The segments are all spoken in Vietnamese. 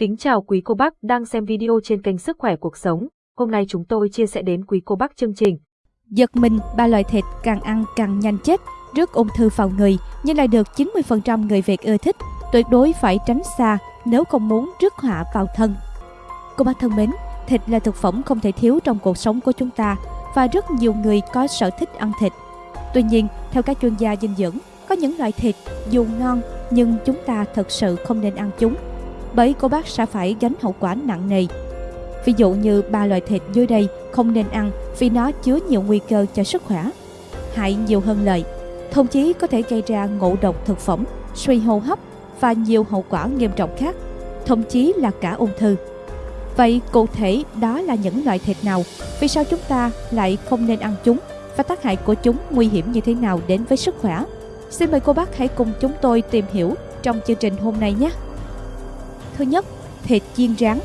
Kính chào quý cô bác đang xem video trên kênh Sức khỏe cuộc sống. Hôm nay chúng tôi chia sẻ đến quý cô bác chương trình. Giật mình, ba loại thịt càng ăn càng nhanh chết, rước ung thư vào người nhưng lại được 90% người Việt ưa thích. Tuyệt đối phải tránh xa nếu không muốn rước họa vào thân. Cô bác thân mến, thịt là thực phẩm không thể thiếu trong cuộc sống của chúng ta và rất nhiều người có sở thích ăn thịt. Tuy nhiên, theo các chuyên gia dinh dưỡng, có những loại thịt dù ngon nhưng chúng ta thật sự không nên ăn chúng bởi cô bác sẽ phải gánh hậu quả nặng nề. Ví dụ như ba loại thịt dưới đây không nên ăn vì nó chứa nhiều nguy cơ cho sức khỏe. Hại nhiều hơn lợi, thậm chí có thể gây ra ngộ độc thực phẩm, suy hô hấp và nhiều hậu quả nghiêm trọng khác, thậm chí là cả ung thư. Vậy cụ thể đó là những loại thịt nào? Vì sao chúng ta lại không nên ăn chúng? Và tác hại của chúng nguy hiểm như thế nào đến với sức khỏe? Xin mời cô bác hãy cùng chúng tôi tìm hiểu trong chương trình hôm nay nhé! Thứ nhất, thịt chiên rán.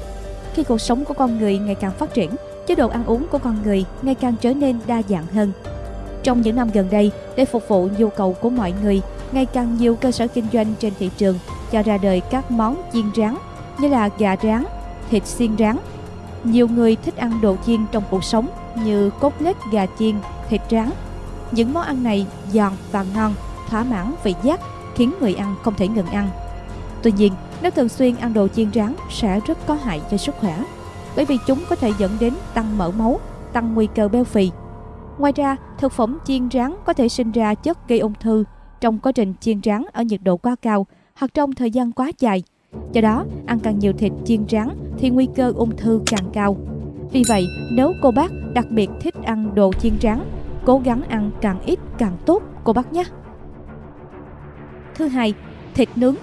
Khi cuộc sống của con người ngày càng phát triển, chế độ ăn uống của con người ngày càng trở nên đa dạng hơn. Trong những năm gần đây, để phục vụ nhu cầu của mọi người, ngày càng nhiều cơ sở kinh doanh trên thị trường cho ra đời các món chiên rán như là gà rán, thịt xiên rán. Nhiều người thích ăn đồ chiên trong cuộc sống như cốt lết gà chiên, thịt rán. Những món ăn này giòn và ngon, thỏa mãn vị giác, khiến người ăn không thể ngừng ăn. Tuy nhiên, nếu thường xuyên ăn đồ chiên rán sẽ rất có hại cho sức khỏe, bởi vì chúng có thể dẫn đến tăng mỡ máu, tăng nguy cơ béo phì. Ngoài ra, thực phẩm chiên rán có thể sinh ra chất gây ung thư trong quá trình chiên rán ở nhiệt độ quá cao hoặc trong thời gian quá dài. Do đó, ăn càng nhiều thịt chiên rán thì nguy cơ ung thư càng cao. Vì vậy, nếu cô bác đặc biệt thích ăn đồ chiên rán, cố gắng ăn càng ít càng tốt cô bác nhé. Thứ hai, thịt nướng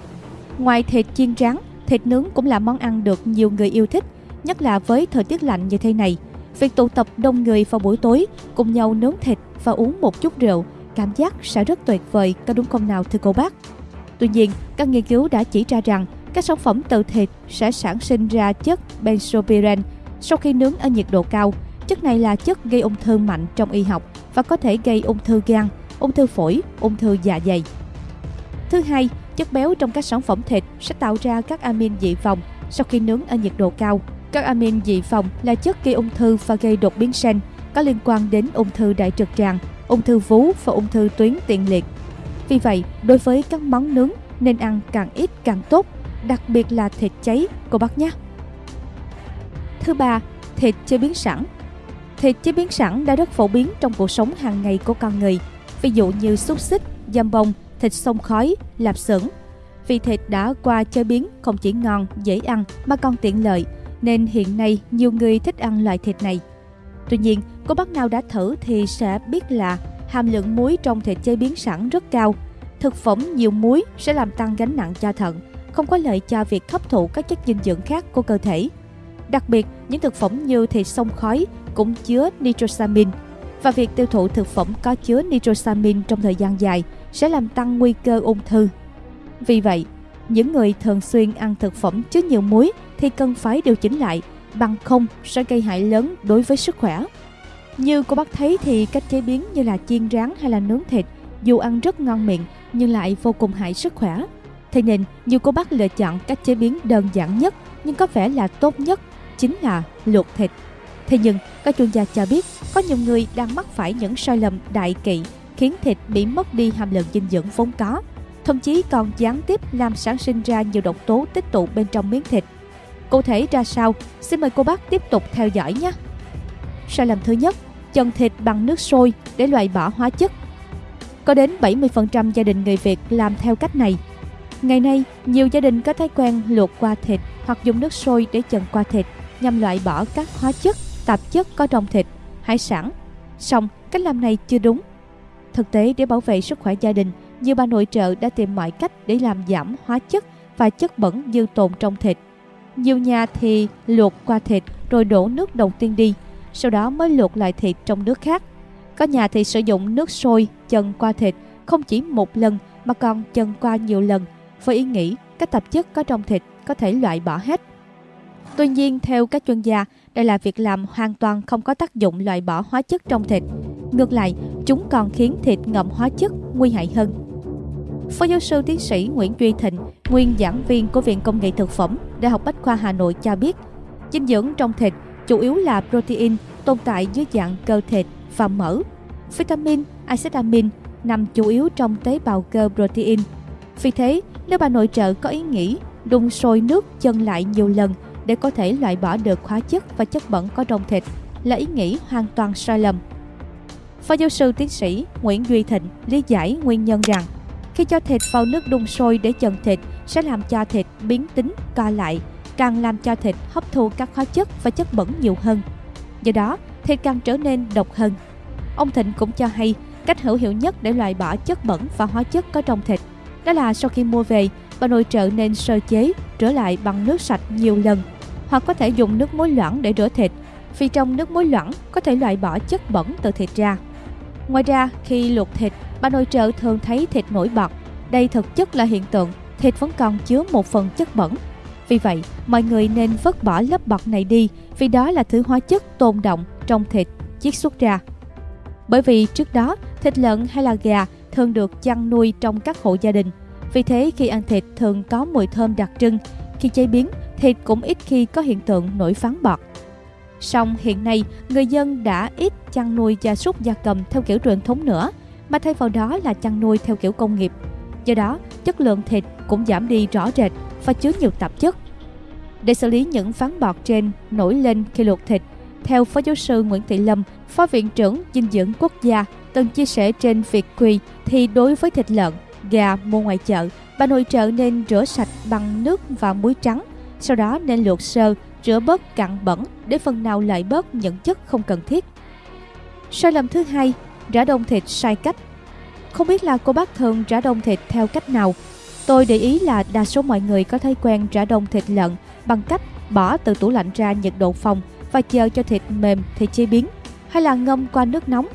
Ngoài thịt chiên rán, thịt nướng cũng là món ăn được nhiều người yêu thích, nhất là với thời tiết lạnh như thế này. Việc tụ tập đông người vào buổi tối, cùng nhau nướng thịt và uống một chút rượu, cảm giác sẽ rất tuyệt vời, có đúng không nào thưa cô bác? Tuy nhiên, các nghiên cứu đã chỉ ra rằng các sản phẩm từ thịt sẽ sản sinh ra chất benzopyren sau khi nướng ở nhiệt độ cao. Chất này là chất gây ung thư mạnh trong y học và có thể gây ung thư gan, ung thư phổi, ung thư dạ dày. Thứ hai, Chất béo trong các sản phẩm thịt sẽ tạo ra các amin dị phòng sau khi nướng ở nhiệt độ cao. Các amin dị phòng là chất gây ung thư và gây đột biến gen, có liên quan đến ung thư đại trực tràng, ung thư vú và ung thư tuyến tiền liệt. Vì vậy, đối với các món nướng nên ăn càng ít càng tốt, đặc biệt là thịt cháy, cô bác nhé. Thứ ba, thịt chế biến sẵn. Thịt chế biến sẵn đã rất phổ biến trong cuộc sống hàng ngày của con người, ví dụ như xúc xích, dăm bông, thịt sông khói, lạp xưởng. Vì thịt đã qua chế biến không chỉ ngon, dễ ăn mà còn tiện lợi, nên hiện nay nhiều người thích ăn loại thịt này. Tuy nhiên, cô bác nào đã thử thì sẽ biết là hàm lượng muối trong thịt chế biến sẵn rất cao. Thực phẩm nhiều muối sẽ làm tăng gánh nặng cho thận, không có lợi cho việc hấp thụ các chất dinh dưỡng khác của cơ thể. Đặc biệt, những thực phẩm như thịt sông khói cũng chứa nitrosamin và việc tiêu thụ thực phẩm có chứa nitrosamin trong thời gian dài sẽ làm tăng nguy cơ ung thư. Vì vậy, những người thường xuyên ăn thực phẩm chứa nhiều muối thì cần phải điều chỉnh lại, bằng không sẽ gây hại lớn đối với sức khỏe. Như cô bác thấy thì cách chế biến như là chiên rán hay là nướng thịt dù ăn rất ngon miệng nhưng lại vô cùng hại sức khỏe. Thế nên nhiều cô bác lựa chọn cách chế biến đơn giản nhất nhưng có vẻ là tốt nhất chính là luộc thịt. Thế nhưng các chuyên gia cho biết có nhiều người đang mắc phải những sai lầm đại kỵ khiến thịt bị mất đi hàm lượng dinh dưỡng vốn có, thậm chí còn gián tiếp làm sản sinh ra nhiều độc tố tích tụ bên trong miếng thịt. Cụ thể ra sao? Xin mời cô bác tiếp tục theo dõi nhé. Sai lầm thứ nhất, chần thịt bằng nước sôi để loại bỏ hóa chất. Có đến 70% gia đình người Việt làm theo cách này. Ngày nay, nhiều gia đình có thói quen luộc qua thịt hoặc dùng nước sôi để chần qua thịt nhằm loại bỏ các hóa chất, tạp chất có trong thịt, hải sản. Song, cách làm này chưa đúng Thực tế để bảo vệ sức khỏe gia đình, nhiều bà nội trợ đã tìm mọi cách để làm giảm hóa chất và chất bẩn dư tồn trong thịt. Nhiều nhà thì luộc qua thịt rồi đổ nước đầu tiên đi, sau đó mới luộc lại thịt trong nước khác. Có nhà thì sử dụng nước sôi chân qua thịt không chỉ một lần mà còn chân qua nhiều lần với ý nghĩ các tạp chất có trong thịt có thể loại bỏ hết. Tuy nhiên, theo các chuyên gia, đây là việc làm hoàn toàn không có tác dụng loại bỏ hóa chất trong thịt. Ngược lại, chúng còn khiến thịt ngậm hóa chất nguy hại hơn. Phó giáo sư tiến sĩ Nguyễn Duy Thịnh, nguyên giảng viên của Viện Công nghệ Thực phẩm, Đại học Bách khoa Hà Nội cho biết, dinh dưỡng trong thịt chủ yếu là protein tồn tại dưới dạng cơ thịt và mỡ. Vitamin, axit amin nằm chủ yếu trong tế bào cơ protein. Vì thế, nếu bà nội trợ có ý nghĩ đun sôi nước chân lại nhiều lần để có thể loại bỏ được hóa chất và chất bẩn có trong thịt là ý nghĩ hoàn toàn sai lầm. Phó giáo sư tiến sĩ Nguyễn Duy Thịnh lý giải nguyên nhân rằng khi cho thịt vào nước đun sôi để chần thịt sẽ làm cho thịt biến tính, co lại, càng làm cho thịt hấp thu các hóa chất và chất bẩn nhiều hơn. Do đó, thịt càng trở nên độc hơn. Ông Thịnh cũng cho hay cách hữu hiệu nhất để loại bỏ chất bẩn và hóa chất có trong thịt đó là sau khi mua về, bà nội trợ nên sơ chế, rửa lại bằng nước sạch nhiều lần hoặc có thể dùng nước muối loãng để rửa thịt vì trong nước muối loãng có thể loại bỏ chất bẩn từ thịt ra. Ngoài ra, khi luộc thịt, bà nội trợ thường thấy thịt nổi bọt. Đây thực chất là hiện tượng thịt vẫn còn chứa một phần chất bẩn. Vì vậy, mọi người nên vứt bỏ lớp bọt này đi vì đó là thứ hóa chất tồn động trong thịt chiết xuất ra. Bởi vì trước đó, thịt lợn hay là gà thường được chăn nuôi trong các hộ gia đình. Vì thế khi ăn thịt thường có mùi thơm đặc trưng. Khi chế biến, thịt cũng ít khi có hiện tượng nổi phán bọt. Song hiện nay, người dân đã ít chăn nuôi gia súc gia cầm theo kiểu truyền thống nữa, mà thay vào đó là chăn nuôi theo kiểu công nghiệp. Do đó, chất lượng thịt cũng giảm đi rõ rệt và chứa nhiều tạp chất. Để xử lý những phán bọt trên nổi lên khi luộc thịt, theo Phó giáo sư Nguyễn Thị Lâm, Phó Viện trưởng Dinh dưỡng Quốc gia, từng chia sẻ trên việc quy thì đối với thịt lợn, gà mua ngoài chợ, bà nội trợ nên rửa sạch bằng nước và muối trắng, sau đó nên luộc sơ, rửa bớt cặn bẩn để phần nào loại bớt những chất không cần thiết. Sai lầm thứ hai, rã đông thịt sai cách. Không biết là cô bác thường rã đông thịt theo cách nào. Tôi để ý là đa số mọi người có thói quen rã đông thịt lợn bằng cách bỏ từ tủ lạnh ra nhiệt độ phòng và chờ cho thịt mềm thì chế biến, hay là ngâm qua nước nóng.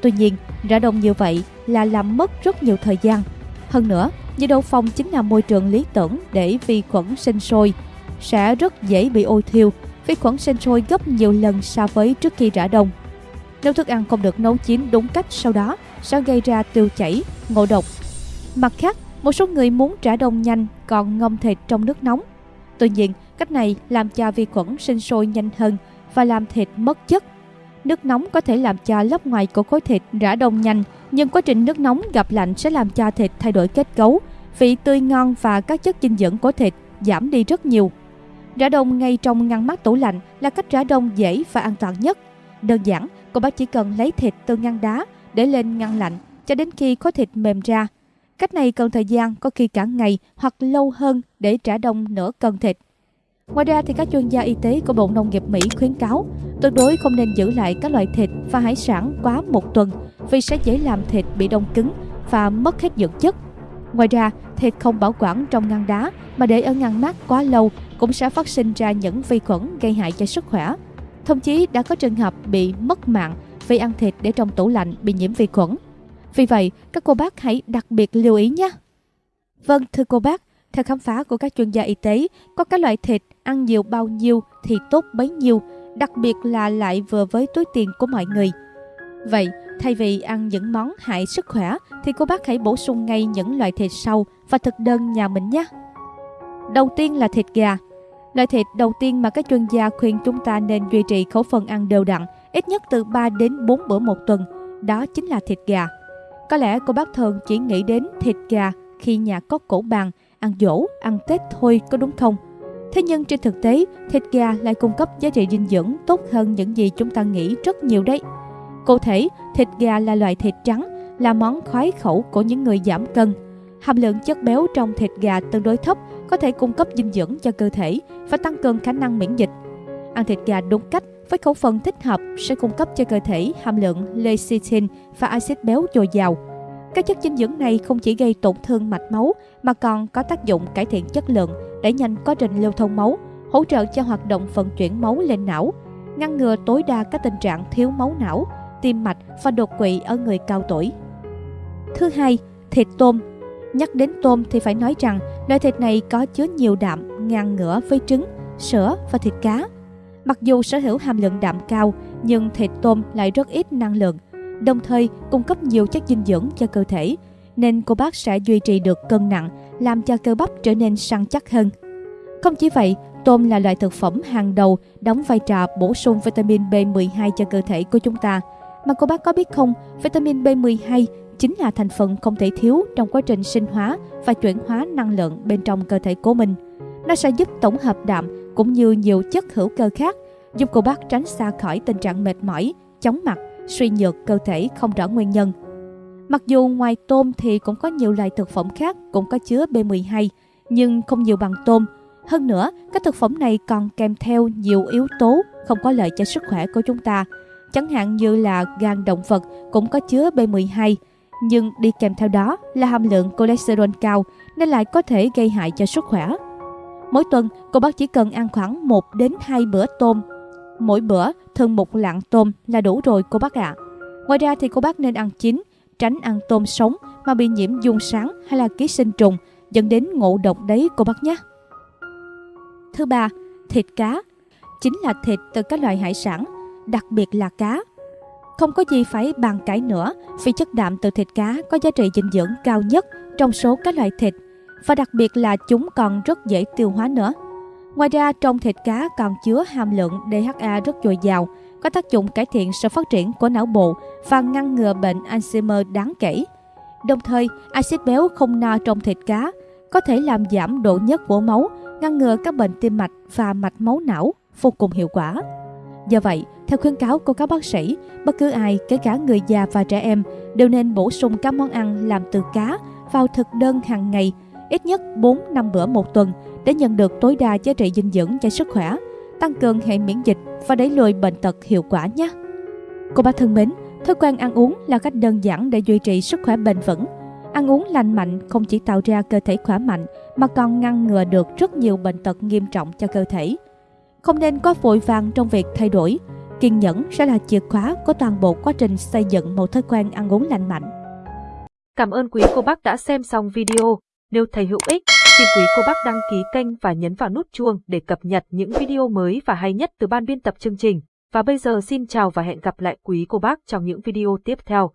Tuy nhiên, rã đông như vậy là làm mất rất nhiều thời gian. Hơn nữa, nhiệt độ phòng chính là môi trường lý tưởng để vi khuẩn sinh sôi, sẽ rất dễ bị ôi thiêu. Vi khuẩn sinh sôi gấp nhiều lần so với trước khi rã đông. Nếu thức ăn không được nấu chín đúng cách sau đó sẽ gây ra tiêu chảy, ngộ độc. Mặt khác, một số người muốn rã đông nhanh còn ngâm thịt trong nước nóng. Tuy nhiên, cách này làm cho vi khuẩn sinh sôi nhanh hơn và làm thịt mất chất. Nước nóng có thể làm cho lớp ngoài của khối thịt rã đông nhanh, nhưng quá trình nước nóng gặp lạnh sẽ làm cho thịt thay đổi kết cấu, vị tươi ngon và các chất dinh dưỡng của thịt giảm đi rất nhiều. Rã đông ngay trong ngăn mát tủ lạnh là cách rã đông dễ và an toàn nhất. Đơn giản, cô bác chỉ cần lấy thịt từ ngăn đá để lên ngăn lạnh cho đến khi khối thịt mềm ra. Cách này cần thời gian có khi cả ngày hoặc lâu hơn để trả đông nửa cân thịt. Ngoài ra thì các chuyên gia y tế của Bộ Nông nghiệp Mỹ khuyến cáo tuyệt đối không nên giữ lại các loại thịt và hải sản quá một tuần vì sẽ dễ làm thịt bị đông cứng và mất hết dưỡng chất. Ngoài ra, thịt không bảo quản trong ngăn đá mà để ở ngăn mát quá lâu cũng sẽ phát sinh ra những vi khuẩn gây hại cho sức khỏe. Thậm chí đã có trường hợp bị mất mạng vì ăn thịt để trong tủ lạnh bị nhiễm vi khuẩn. Vì vậy, các cô bác hãy đặc biệt lưu ý nhé. Vâng, thưa cô bác, theo khám phá của các chuyên gia y tế, có các loại thịt ăn nhiều bao nhiêu thì tốt bấy nhiêu, đặc biệt là lại vừa với túi tiền của mọi người. Vậy, thay vì ăn những món hại sức khỏe thì cô bác hãy bổ sung ngay những loại thịt sau và thực đơn nhà mình nhé. Đầu tiên là thịt gà. Loại thịt đầu tiên mà các chuyên gia khuyên chúng ta nên duy trì khẩu phần ăn đều đặn, ít nhất từ 3 đến 4 bữa một tuần, đó chính là thịt gà. Có lẽ cô bác thường chỉ nghĩ đến thịt gà khi nhà có cổ bàn, ăn dỗ, ăn Tết thôi có đúng không? Thế nhưng trên thực tế, thịt gà lại cung cấp giá trị dinh dưỡng tốt hơn những gì chúng ta nghĩ rất nhiều đấy. Cụ thể, thịt gà là loại thịt trắng, là món khoái khẩu của những người giảm cân. Hàm lượng chất béo trong thịt gà tương đối thấp, có thể cung cấp dinh dưỡng cho cơ thể và tăng cường khả năng miễn dịch. Ăn thịt gà đúng cách với khẩu phần thích hợp sẽ cung cấp cho cơ thể hàm lượng lecithin và axit béo dồi dào. Các chất dinh dưỡng này không chỉ gây tổn thương mạch máu mà còn có tác dụng cải thiện chất lượng, đẩy nhanh quá trình lưu thông máu, hỗ trợ cho hoạt động vận chuyển máu lên não, ngăn ngừa tối đa các tình trạng thiếu máu não, tim mạch và đột quỵ ở người cao tuổi. Thứ hai, thịt tôm. Nhắc đến tôm thì phải nói rằng loại thịt này có chứa nhiều đạm ngang ngửa với trứng, sữa và thịt cá. Mặc dù sở hữu hàm lượng đạm cao, nhưng thịt tôm lại rất ít năng lượng, đồng thời cung cấp nhiều chất dinh dưỡng cho cơ thể. nên cô bác sẽ duy trì được cân nặng, làm cho cơ bắp trở nên săn chắc hơn. Không chỉ vậy, tôm là loại thực phẩm hàng đầu đóng vai trò bổ sung vitamin B12 cho cơ thể của chúng ta. Mà cô bác có biết không, vitamin B12 chính là thành phần không thể thiếu trong quá trình sinh hóa và chuyển hóa năng lượng bên trong cơ thể của mình. Nó sẽ giúp tổng hợp đạm cũng như nhiều chất hữu cơ khác, giúp cô bác tránh xa khỏi tình trạng mệt mỏi, chóng mặt, suy nhược cơ thể không rõ nguyên nhân. Mặc dù ngoài tôm thì cũng có nhiều loại thực phẩm khác cũng có chứa B12, nhưng không nhiều bằng tôm. Hơn nữa, các thực phẩm này còn kèm theo nhiều yếu tố không có lợi cho sức khỏe của chúng ta. Chẳng hạn như là gan động vật cũng có chứa B12, nhưng đi kèm theo đó là hàm lượng cholesterol cao nên lại có thể gây hại cho sức khỏe. Mỗi tuần, cô bác chỉ cần ăn khoảng 1 đến 2 bữa tôm. Mỗi bữa thường một lạng tôm là đủ rồi cô bác ạ. À. Ngoài ra thì cô bác nên ăn chín, tránh ăn tôm sống mà bị nhiễm dung sáng hay là ký sinh trùng dẫn đến ngộ độc đấy cô bác nhé. Thứ ba, thịt cá. Chính là thịt từ các loại hải sản, đặc biệt là cá. Không có gì phải bàn cãi nữa vì chất đạm từ thịt cá có giá trị dinh dưỡng cao nhất trong số các loại thịt và đặc biệt là chúng còn rất dễ tiêu hóa nữa. Ngoài ra, trong thịt cá còn chứa hàm lượng DHA rất dồi dào, có tác dụng cải thiện sự phát triển của não bộ và ngăn ngừa bệnh Alzheimer đáng kể. Đồng thời, axit béo không no trong thịt cá có thể làm giảm độ nhất của máu, ngăn ngừa các bệnh tim mạch và mạch máu não vô cùng hiệu quả. Do vậy, theo khuyến cáo của các bác sĩ, bất cứ ai, kể cả người già và trẻ em, đều nên bổ sung các món ăn làm từ cá vào thực đơn hàng ngày, ít nhất 4-5 bữa một tuần để nhận được tối đa giá trị dinh dưỡng cho sức khỏe, tăng cường hệ miễn dịch và đẩy lùi bệnh tật hiệu quả nhé. Cô bác thân mến, thói quen ăn uống là cách đơn giản để duy trì sức khỏe bền vững. Ăn uống lành mạnh không chỉ tạo ra cơ thể khỏe mạnh mà còn ngăn ngừa được rất nhiều bệnh tật nghiêm trọng cho cơ thể. Không nên quá vội vàng trong việc thay đổi. Kiên nhẫn sẽ là chìa khóa của toàn bộ quá trình xây dựng một thói quen ăn uống lành mạnh. Cảm ơn quý cô bác đã xem xong video. Nếu thấy hữu ích, xin quý cô bác đăng ký kênh và nhấn vào nút chuông để cập nhật những video mới và hay nhất từ ban biên tập chương trình. Và bây giờ xin chào và hẹn gặp lại quý cô bác trong những video tiếp theo.